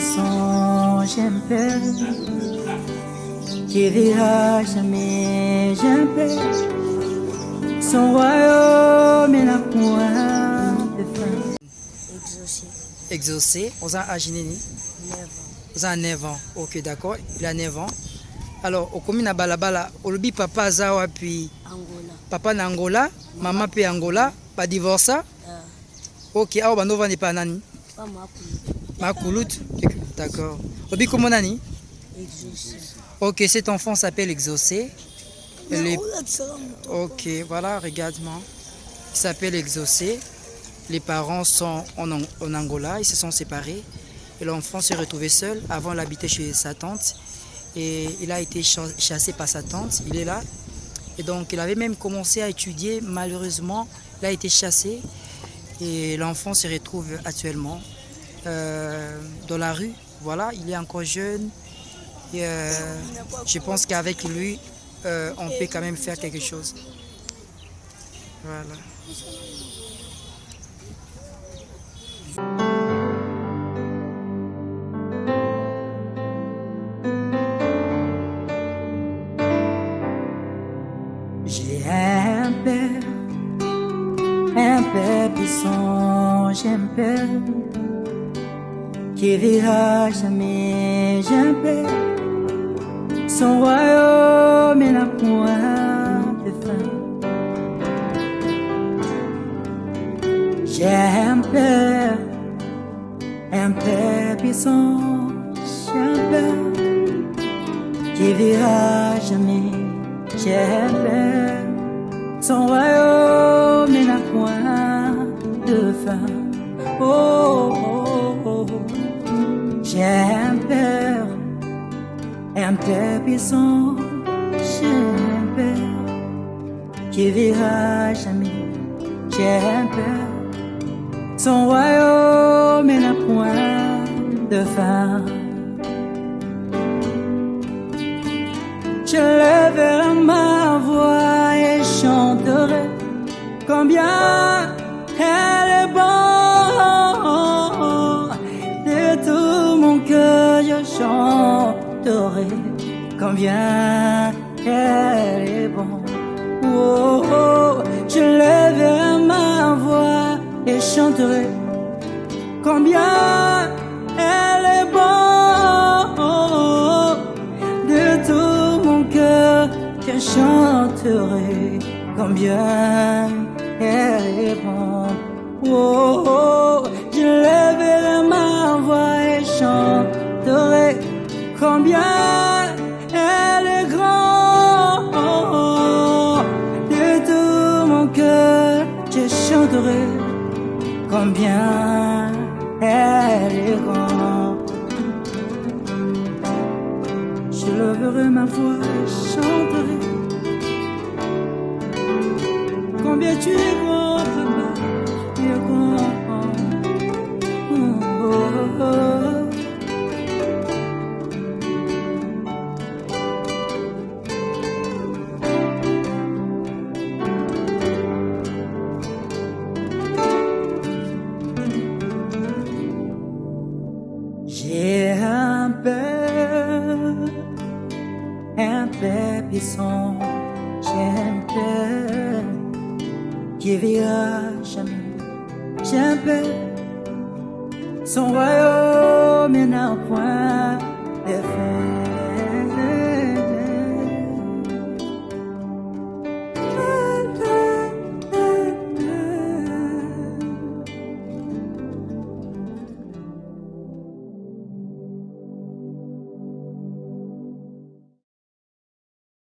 buisson, j'aime peur. Tu verras jamais, j'aime peur. Son royaume est la pointe de fin. Exaucé. Exaucé, on a âgé nini? 9 ans. On a 9 ans. Ok, d'accord, il a 9 ans. alors okomi na balabala olobi papa aza wapi papa na angola mama mpe angola badivorca yeah. ok ah, awa bandovanda epa nani pas. D'accord. Obi comment nani Exaucé. Ok, cet enfant s'appelle Exaucé. Les-. Ok, voilà, regarde-moi. Il s'appelle Exaucé. Les parents sont en, en Angola, ils se sont séparés. Et l'enfant s'est retrouvé seul. Avant, il habitait chez sa tante. Et il a été cha- chassé par sa tante. Il est là. Et donc, il avait même commencé à étudier. Malheureusement, il a été chassé. Et l'enfant se retrouve actuellement euh, dans la rue. Voilà, il est encore jeune. Et, euh, je pense qu'avec lui, euh, on peut quand même faire quelque chose. Voilà. J'ai un père, père qui verra jamais, j'ai un père. Son royaume n'a point de fin. J'ai un père qui verra jamais, j'ai un père. Son royaume Oh, oh, oh, oh. j'ai un père, un père puissant, j'ai un père qui verra jamais, j'ai un père. Son royaume n'a point de fin. Je lèverai ma voix et chanterai combien elle est bonne. De tout mon cœur, je chanterai combien elle est bonne. Oh, oh, je lèverai ma voix et chanterai combien elle est bonne. De tout mon cœur, je chanterai combien elle bonne. Oh, oh, je lèverai ma voix et chanterai combien elle est grande. De tout mon cœur, je chanterai combien elle est grande. Je lèverai ma voix et chanterai combien tu es tu es. J'ai un père, un père puissant, j'ai un père qui verra jamais, père, son royaume n'a point de fin.